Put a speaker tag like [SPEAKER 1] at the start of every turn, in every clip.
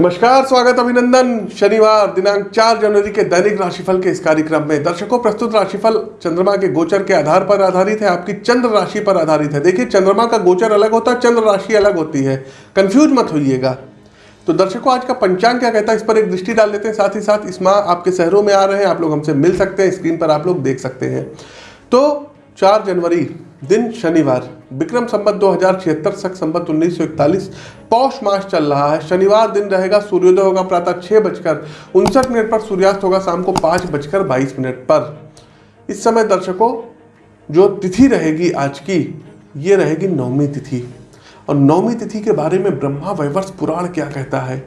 [SPEAKER 1] नमस्कार, स्वागत अभिनंदन। शनिवार, दिनांक 4 जनवरी के दैनिक राशिफल के इस कार्यक्रम में। दर्शकों, प्रस्तुत राशिफल चंद्रमा के गोचर के आधार पर आधारित है। आपकी चंद्र राशि पर आधारित है। देखिए, चंद्रमा का गोचर अलग होता है चंद्र राशि अलग होती है। कंफ्यूज मत होइएगा। तो दर्शकों, आज का पंचांग क्या कहता है? इस पर एक दृष्टि डाल लेते हैं। साथ ही साथ इस माह आपके शहरों में आ रहे हैं। आप लोग हमसे मिल सकते हैं। स्क्रीन पर आप लोग देख सकते हैं। तो चार जनवरी दिन शनिवार, विक्रम संबत दो हज़ार छिहत्तर सख संबत उन्नीस सौ इकतालीस, पौष मास चल रहा है। शनिवार दिन रहेगा, सूर्योदय होगा प्रातः छः बजकर उनसठ मिनट पर, सूर्यास्त होगा शाम को पाँच बजकर बाईस मिनट पर। इस समय दर्शकों, जो तिथि रहेगी आज की, ये रहेगी नवमी तिथि। और नवमी तिथि के बारे में ब्रह्मा वैवर्ष पुराण क्या कहता है?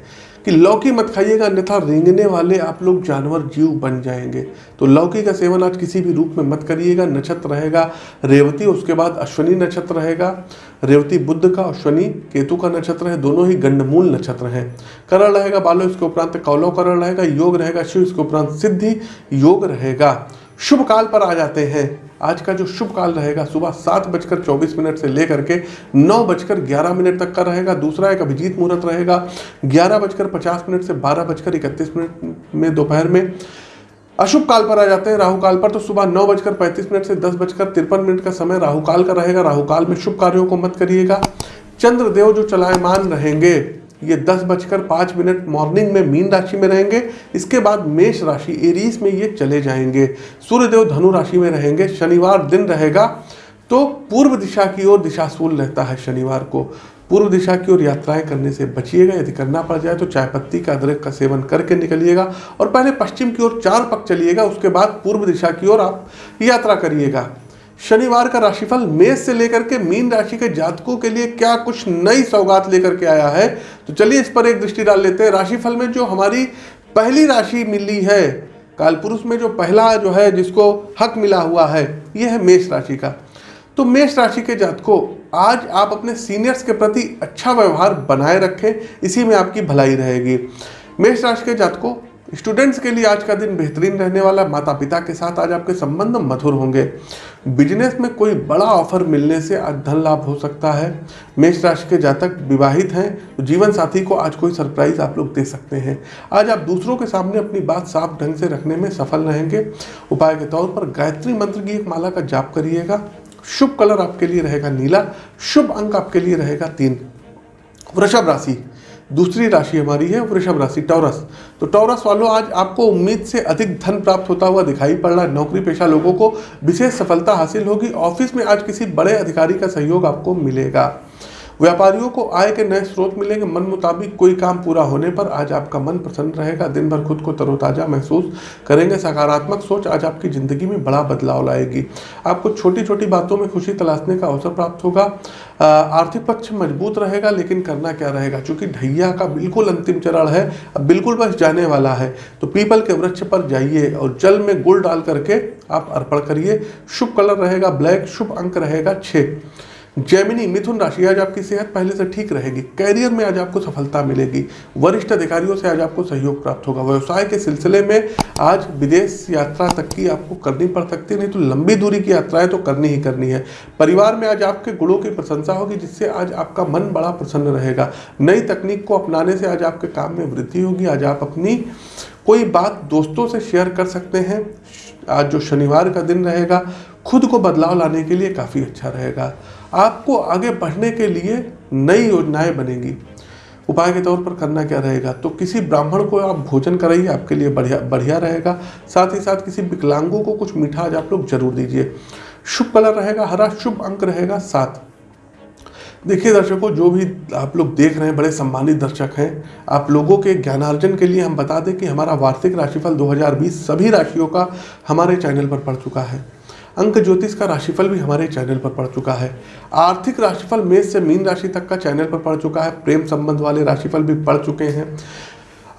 [SPEAKER 1] कि लौकी मत खाइएगा, अन्यथा रेंगने वाले आप लोग जानवर जीव बन जाएँगे। तो लौकी का सेवन आज किसी भी रूप में मत करिएगा, नक्षत्र रहेगा रेवती, उसके बाद अश्वनी नक्षत्र रहेगा, रेवती बुद्ध का और अश्वनी केतु का नक्षत्र है, दोनों ही गंडमूल नक्षत्र हैं। करण रहेगा बालो, इसके उपरांत कौलव करण रहेगा, योग रहेगा, शिव, इसके उपरांत सिद्धि, योग रहेगा। शुभ काल पर आ जाते हैं। आज का जो शुभ काल रहेगा, सुबह सात बजकर चौबीस मिनट से लेकर के नौ बजकर ग्यारह मिनट तक का रहेगा। दूसरा एक अभिजीत मुहूर्त रहेगा, ग्यारह बजकर पचास मिनट से बारह बजकर इकतीस मिनट में दोपहर में। अशुभ काल पर आ जाते हैं, राहु काल पर तो सुबह नौ बजकर पैंतीस मिनट से दस बजकर तिरपन मिनट का समय राहु काल का रहेगा। राहु काल में शुभ कार्यों को मत करिएगा। चंद्रदेव जो चलायमान रहेंगे ये दस बजकर पाँच मिनट मॉर्निंग में मीन राशि में रहेंगे। इसके बाद मेष राशि एरीज में ये चले जाएँगे। सूर्यदेव धनु राशि में रहेंगे, शनिवार दिन रहेगा। तो पूर्व दिशा की ओर दिशाशूल रहता है शनिवार को। पूर्व दिशा की ओर यात्राएँ करने से बचिएगा। यदि करना पड़ जाए तो चाय पत्ती का अदरक का सेवन करके निकलिएगा। और पहले पश्चिम की ओर चार पक चलिएगा। उसके बाद पूर्व दिशा की ओर आप यात्रा करिएगा। शनिवार का राशिफल मेष से लेकर के मीन राशि के जातकों के लिए क्या कुछ नई सौगात लेकर के आया है? तो चलिए इस पर एक दृष्टि डाल लेते हैं। राशिफल में जो हमारी पहली राशि मिली है, कालपुरुष में जो पहला जो है, जिसको हक मिला हुआ है यह है मेष राशि का। तो मेष राशि के जातकों, आज आप अपने सीनियर्स के प्रति अच्छा व्यवहार बनाए रखें, इसी में आपकी भलाई रहेगी। मेष राशि के जातकों, स्टूडेंट्स के लिए आज का दिन बेहतरीन रहने वाला माता पिता के साथ आज आपके संबंध मधुर होंगे। बिज़नेस में कोई बड़ा ऑफ़र मिलने से आज धन लाभ हो सकता है। मेष राशि के जातक विवाहित हैं तो जीवन साथी को आज कोई सरप्राइज़ आप लोग दे सकते हैं। आज आप दूसरों के सामने अपनी बात साफ़ ढंग से रखने में सफल रहेंगे। उपाय के तौर पर गायत्री मंत्र की एक माला का जाप करिएगा। शुभ कलर आपके लिए रहेगा नीला, शुभ अंक आपके लिए रहेगा तीन। वृषभ राशि दूसरी राशि हमारी है वृषभ राशि टॉरस तो टॉरस वालों, आज आपको उम्मीद से अधिक धन प्राप्त होता हुआ दिखाई पड़ रहा है। नौकरी पेशा लोगों को विशेष सफलता हासिल होगी। ऑफ़िस में आज किसी बड़े अधिकारी का सहयोग आपको मिलेगा। व्यापारियों को आय के नए स्रोत मिलेंगे। मन मुताबिक कोई काम पूरा होने पर आज आपका मन प्रसन्न रहेगा। दिन भर खुद को तरोताजा महसूस करेंगे। सकारात्मक सोच आज आपकी ज़िंदगी में बड़ा बदलाव लाएगी। आपको छोटी छोटी बातों में खुशी तलाशने का अवसर प्राप्त होगा। आर्थिक पक्ष मज़बूत रहेगा, लेकिन करना क्या रहेगा? क्योंकि ढैया का बिल्कुल अंतिम चरण है। अब बिल्कुल बस जाने वाला है। तो पीपल के वृक्ष पर जाइए और जल में गुड़ डाल करके आप अर्पण करिए। शुभ कलर रहेगा ब्लैक, शुभ अंक रहेगा छः जैमिनी मिथुन राशि, आज आपकी सेहत पहले से ठीक रहेगी, कैरियर में आज आपको सफलता मिलेगी, वरिष्ठ अधिकारियों से आज आपको सहयोग प्राप्त होगा। व्यवसाय के सिलसिले में आज विदेश यात्रा तक की आपको करनी पड़ सकती है, नहीं तो लंबी दूरी की यात्राएँ तो करनी ही करनी है। परिवार में आज आपके गुणों की प्रशंसा होगी, जिससे आज आपका मन बड़ा प्रसन्न रहेगा। नई तकनीक को अपनाने से आज आपके काम में वृद्धि होगी। आज आप अपनी कोई बात दोस्तों से शेयर कर सकते हैं। आज जो शनिवार का दिन रहेगा, खुद को बदलाव लाने के लिए काफ़ी अच्छा रहेगा। आपको आगे बढ़ने के लिए नई योजनाएँ बनेंगी। उपाय के तौर पर करना क्या रहेगा? तो किसी ब्राह्मण को आप भोजन कराइए, आपके लिए बढ़िया बढ़िया रहेगा। साथ ही साथ किसी विकलांगों को कुछ मीठा आज आप लोग ज़रूर दीजिए। शुभ कलर रहेगा, हरा शुभ अंक रहेगा सात देखिए दर्शकों, जो भी आप लोग देख रहे हैं, बड़े सम्मानित दर्शक हैं, आप लोगों के ज्ञानार्जन के लिए हम बता दें कि हमारा वार्षिक राशिफल 2020 सभी राशियों का हमारे चैनल पर पड़ चुका है। अंक ज्योतिष का राशिफल भी हमारे चैनल पर पड़ चुका है। आर्थिक राशिफल मेष से मीन राशि तक का चैनल पर पड़ चुका है। प्रेम संबंध वाले राशिफल भी पड़ चुके हैं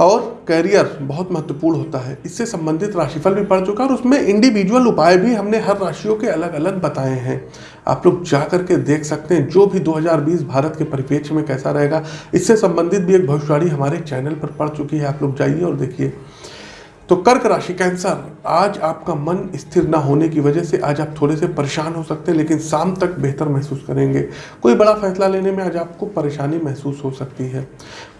[SPEAKER 1] और कैरियर बहुत महत्वपूर्ण होता है। इससे संबंधित राशिफल भी पड़ चुका है और उसमें इंडिविजुअल उपाय भी हमने हर राशियों के अलग अलग बताए हैं। आप लोग जा करके देख सकते हैं, जो भी 2020 भारत के परिप्रेक्ष्य में कैसा रहेगा। इससे संबंधित भी एक भविष्यवाणी हमारे चैनल पर पड़ चुकी है। आप लोग जाइए और देखिए। तो कर्क राशि कैंसर आज आपका मन स्थिर ना होने की वजह से आज आप थोड़े से परेशान हो सकते हैं, लेकिन शाम तक बेहतर महसूस करेंगे। कोई बड़ा फैसला लेने में आज आपको परेशानी महसूस हो सकती है।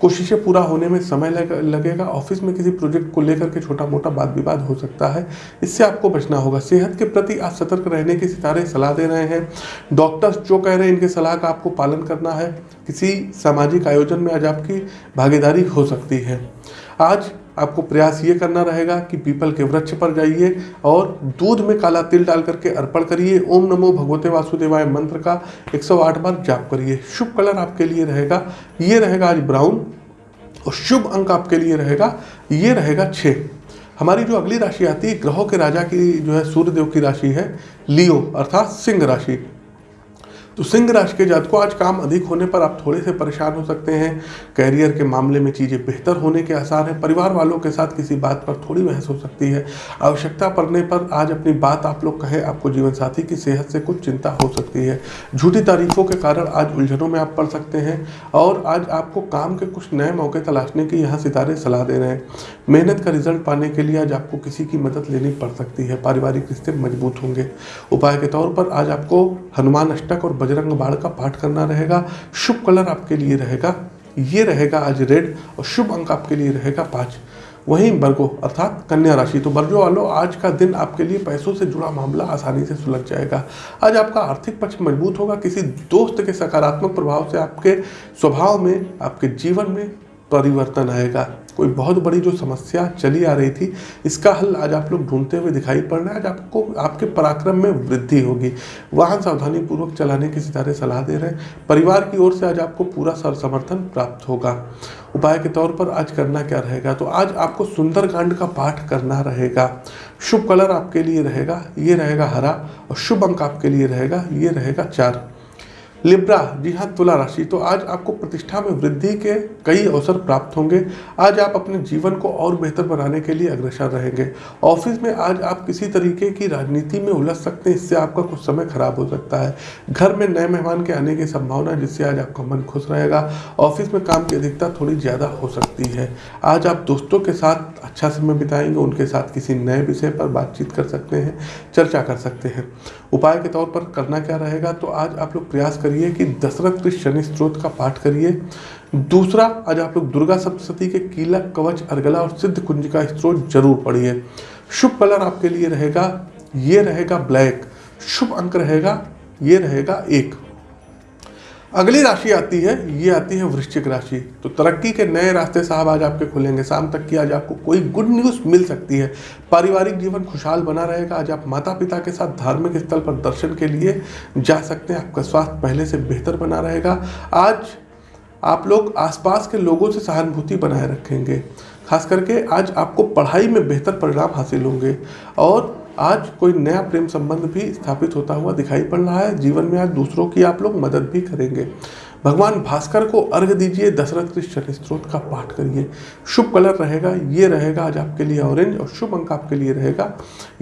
[SPEAKER 1] कोशिशें पूरा होने में समय लगेगा। ऑफ़िस में किसी प्रोजेक्ट को लेकर के छोटा मोटा वाद विवाद हो सकता है। इससे आपको बचना होगा। सेहत के प्रति आज सतर्क रहने की सितारे सलाह दे रहे हैं। डॉक्टर्स जो कह रहे हैं, इनके सलाह का आपको पालन करना है। किसी सामाजिक आयोजन में आज आपकी भागीदारी हो सकती है। आज आपको प्रयास ये करना रहेगा कि पीपल के वृक्ष पर जाइए और दूध में काला तिल डाल करके अर्पण करिए। ओम नमो भगवते वासुदेवाय मंत्र का 108 बार जाप करिए। शुभ कलर आपके लिए रहेगा। ये रहेगा आज ब्राउन और शुभ अंक आपके लिए रहेगा। ये रहेगा छः हमारी जो अगली राशि आती है, ग्रहों के राजा की जो है, सूर्यदेव की राशि है, लियो, अर्थात सिंह राशि। तो सिंह राशि के जातकों आज काम अधिक होने पर आप थोड़े से परेशान हो सकते हैं। कैरियर के मामले में चीज़ें बेहतर होने के आसार हैं। परिवार वालों के साथ किसी बात पर थोड़ी बहस हो सकती है। आवश्यकता पड़ने पर आज अपनी बात आप लोग कहें, आपको जीवन साथी की सेहत से कुछ चिंता हो सकती है। झूठी तारीफों के कारण आज उलझनों में आप पड़ सकते हैं और आज आपको काम के कुछ नए मौके तलाशने की यहाँ सितारे सलाह दे रहे हैं। मेहनत का रिज़ल्ट पाने के लिए आज आपको किसी की मदद लेनी पड़ सकती है। पारिवारिक रिश्ते मज़बूत होंगे। उपाय के तौर पर आज आपको हनुमान अष्टक और बजरंग बाण का पाठ करना रहेगा। शुभ कलर आपके लिए रहेगा। ये रहेगा आज रेड और शुभ अंक आपके लिए रहेगा पाँच। वहीं वर्गो अर्थात कन्या राशि। तो वर्गो वालों, आज का दिन आपके लिए पैसों से जुड़ा मामला आसानी से सुलझ जाएगा। आज आपका आर्थिक पक्ष मज़बूत होगा। किसी दोस्त के सकारात्मक प्रभाव से आपके स्वभाव में, आपके जीवन में परिवर्तन आएगा। कोई बहुत बड़ी जो समस्या चली आ रही थी, इसका हल आज आप लोग ढूंढते हुए दिखाई पड़ रहा है। आज आपको, आपके पराक्रम में वृद्धि होगी। वाहन सावधानी पूर्वक चलाने की सितारे सलाह दे रहे हैं। परिवार की ओर से आज आपको पूरा सर समर्थन प्राप्त होगा। उपाय के तौर पर आज करना क्या रहेगा? तो आज आपको सुंदरकांड का पाठ करना रहेगा। शुभ कलर आपके लिए रहेगा, ये रहेगा हरा, और शुभ अंक आपके लिए रहेगा, ये रहेगा चार। लिब्रा, जी हाँ तुला राशि। तो आज आपको प्रतिष्ठा में वृद्धि के कई अवसर प्राप्त होंगे। आज आप अपने जीवन को और बेहतर बनाने के लिए अग्रसर रहेंगे। ऑफ़िस में आज आप किसी तरीके की राजनीति में उलझ सकते हैं, इससे आपका कुछ समय खराब हो सकता है। घर में नए मेहमान के आने की संभावना, जिससे आज आपका मन खुश रहेगा। ऑफ़िस में काम की अधिकता थोड़ी ज़्यादा हो सकती है। आज आप दोस्तों के साथ अच्छा समय बिताएँगे, उनके साथ किसी नए विषय पर बातचीत कर सकते हैं, चर्चा कर सकते हैं। उपाय के तौर पर करना क्या रहेगा? तो आज आप लोग प्रयास करिए कि दशरथ के शनि स्त्रोत का पाठ करिए। दूसरा, आज आप लोग दुर्गा सप्तशती के कीला कवच अर्गला और सिद्ध कुंज का स्त्रोत ज़रूर पढ़िए। शुभ कलर आपके लिए रहेगा, ये रहेगा ब्लैक। शुभ अंक रहेगा, ये रहेगा एक। अगली राशि आती है, ये आती है वृश्चिक राशि। तो तरक्की के नए रास्ते साहब आज आपके खुलेंगे। शाम तक की आज आपको कोई गुड न्यूज़ मिल सकती है। पारिवारिक जीवन खुशहाल बना रहेगा। आज आप माता पिता के साथ धार्मिक स्थल पर दर्शन के लिए जा सकते हैं। आपका स्वास्थ्य पहले से बेहतर बना रहेगा। आज आप लोग आसपास के लोगों से सहानुभूति बनाए रखेंगे। खास करके आज आपको पढ़ाई में बेहतर परिणाम हासिल होंगे। और आज कोई नया प्रेम संबंध भी स्थापित होता हुआ दिखाई पड़ रहा है। जीवन में आज दूसरों की आप लोग मदद भी करेंगे। भगवान भास्कर को अर्घ दीजिए, दशरथ के शनि स्त्रोत का पाठ करिए। शुभ कलर रहेगा, ये रहेगा आज आपके लिए ऑरेंज और शुभ अंक आपके लिए रहेगा,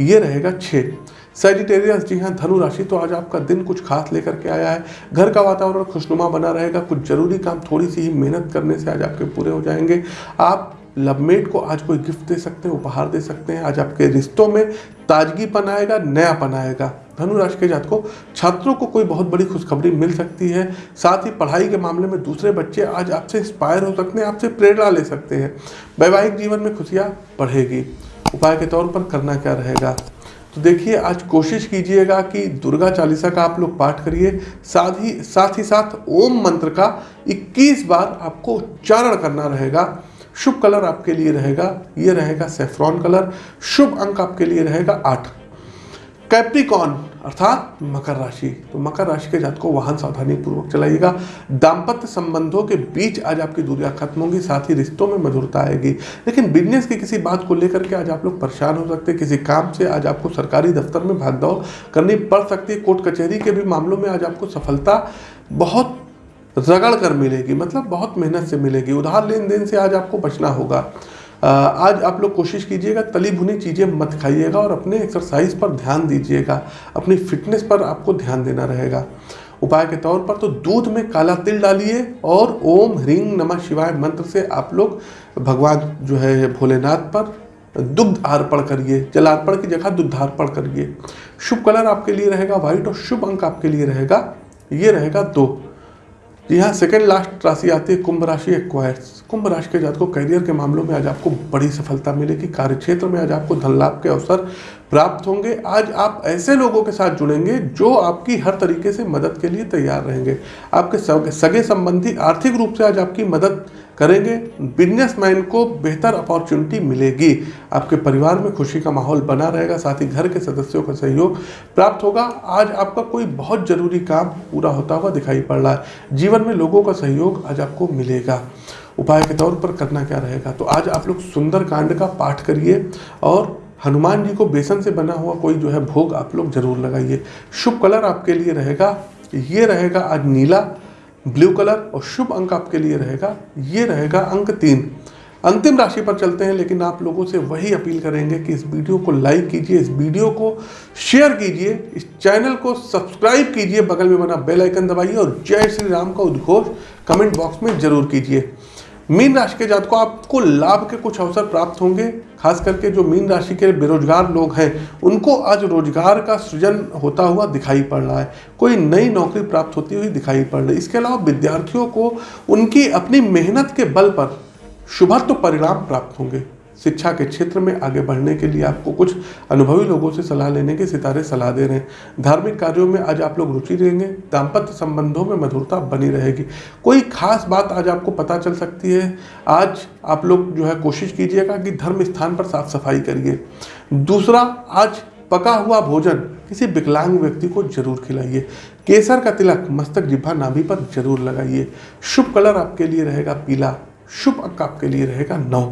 [SPEAKER 1] ये रहेगा छः सेजिटेरियस जी हाँ धनु राशि तो आज आपका दिन कुछ खास लेकर के आया है। घर का वातावरण खुशनुमा बना रहेगा, कुछ ज़रूरी काम थोड़ी सी ही मेहनत करने से आज आपके पूरे हो जाएँगे। आप लवमेट को आज कोई गिफ्ट दे सकते हैं, उपहार दे सकते हैं, आज आपके रिश्तों में ताजगीपन आएगा नयापन आएगा धनु राशि के जात को छात्रों को कोई बहुत बड़ी खुशखबरी मिल सकती है, साथ ही पढ़ाई के मामले में दूसरे बच्चे आज आपसे इंस्पायर हो सकते हैं, आपसे प्रेरणा ले सकते हैं। वैवाहिक जीवन में खुशियाँ बढ़ेगी, उपाय के तौर पर करना क्या रहेगा? तो देखिए, आज कोशिश कीजिएगा कि दुर्गा चालीसा का आप लोग पाठ करिए, साथ ही साथ ही साथ ओम मंत्र का 21 बार आपको उच्चारण करना रहेगा। शुभ कलर आपके लिए रहेगा, ये रहेगा सेफ्रॉन कलर, शुभ अंक आपके लिए रहेगा आठ। कैप्रिकॉन अर्थात मकर राशि तो मकर राशि के जात को वाहन सावधानी पूर्वक चलाइएगा। दाम्पत्य संबंधों के बीच आज आपकी दूरियाँ खत्म होंगी, साथ ही रिश्तों में मधुरता आएगी। लेकिन बिज़नेस की किसी बात को लेकर के आज आप लोग परेशान हो सकते हैं, किसी काम से आज आपको सरकारी दफ्तर में भागदौड़ करनी पड़ सकती है, कोर्ट कचहरी के भी मामलों में आज आपको सफलता बहुत रगड़ कर मिलेगी मतलब बहुत मेहनत से मिलेगी। उधार लेन देन से आज आपको बचना होगा। आज आप लोग कोशिश कीजिएगा तली भुनी चीज़ें मत खाइएगा और अपने एक्सरसाइज पर ध्यान दीजिएगा। अपनी फिटनेस पर आपको ध्यान देना रहेगा। उपाय के तौर पर तो दूध में काला तिल डालिए और ओम ह्रीं नमः शिवाय मंत्र से आप लोग भगवान जो है भोलेनाथ पर दुग्ध अर्पण करिए जलार्पण की जगह दुग्धार्पण करिए। शुभ कलर आपके लिए रहेगा व्हाइट और शुभ अंक आपके लिए रहेगा, ये रहेगा दो। जी हाँ सेकेंड लास्ट राशि आती है, कुंभ राशि एक्वायर्स कुंभ राशि के जात को करियर के मामलों में आज आपको बड़ी सफलता मिलेगी। कार्य क्षेत्र में आज आपको धन लाभ के अवसर प्राप्त होंगे। आज आप ऐसे लोगों के साथ जुड़ेंगे जो आपकी हर तरीके से मदद के लिए तैयार रहेंगे। आपके सगे संबंधी आर्थिक रूप से आज आपकी मदद करेंगे बिजनेसमैन को बेहतर अपॉर्चुनिटी मिलेगी। आपके परिवार में खुशी का माहौल बना रहेगा, साथ ही घर के सदस्यों का सहयोग प्राप्त होगा। आज आपका कोई बहुत ज़रूरी काम पूरा होता हुआ दिखाई पड़ रहा है। जीवन में लोगों का सहयोग आज आपको मिलेगा। उपाय के तौर पर करना क्या रहेगा? तो आज आप लोग सुंदर कांड का पाठ करिए और हनुमान जी को बेसन से बना हुआ कोई जो है भोग आप लोग ज़रूर लगाइए। शुभ कलर आपके लिए रहेगा। ये रहेगा आज नीला। ब्लू कलर और शुभ अंक आपके लिए रहेगा। ये रहेगा अंक तीन। अंतिम राशि पर चलते हैं, लेकिन आप लोगों से वही अपील करेंगे कि इस वीडियो को लाइक कीजिए, इस वीडियो को शेयर कीजिए, इस चैनल को सब्सक्राइब कीजिए, बगल में बना बेल आइकन दबाइए और जय श्री राम का उद्घोष कमेंट बॉक्स में ज़रूर कीजिए। मीन राशि के जात को आपको लाभ के कुछ अवसर प्राप्त होंगे। खास करके जो मीन राशि के बेरोजगार लोग हैं, उनको आज रोज़गार का सृजन होता हुआ दिखाई पड़ रहा है। कोई नई नौकरी प्राप्त होती हुई दिखाई पड़ रही है। इसके अलावा विद्यार्थियों को उनकी अपनी मेहनत के बल पर शुभत्व परिणाम प्राप्त होंगे। शिक्षा के क्षेत्र में आगे बढ़ने के लिए आपको कुछ अनुभवी लोगों से सलाह लेने के सितारे सलाह दे रहे हैं। धार्मिक कार्यों में आज आप लोग रुचि लेंगे दाम्पत्य संबंधों में मधुरता बनी रहेगी। कोई खास बात आज आपको पता चल सकती है। आज आप लोग जो है कोशिश कीजिएगा कि धर्म स्थान पर साफ़ सफ़ाई करिए। दूसरा, आज पका हुआ भोजन किसी विकलांग व्यक्ति को ज़रूर खिलाइए। केसर का तिलक, मस्तक जिब्भा नाभि पर ज़रूर लगाइए। शुभ कलर आपके लिए रहेगा पीला, शुभ अंक आपके लिए रहेगा नौ।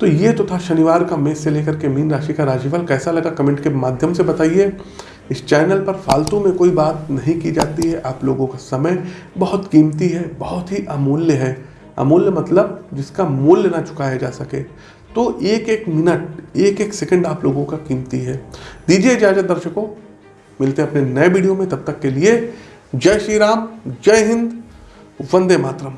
[SPEAKER 1] तो ये तो था शनिवार का मेष से लेकर के मीन राशि का राशिफल। कैसा लगा कमेंट के माध्यम से बताइए। इस चैनल पर फालतू में कोई बात नहीं की जाती है। आप लोगों का समय बहुत कीमती है, बहुत ही अमूल्य है। अमूल्य मतलब जिसका मूल्य ना चुकाया जा सके। तो एक एक मिनट एक एक सेकंड आप लोगों का कीमती है। दीजिए इजाज़त दर्शकों। मिलते हैं अपने नए वीडियो में। तब तक के लिए जय श्री राम, जय हिंद, वंदे मातरम।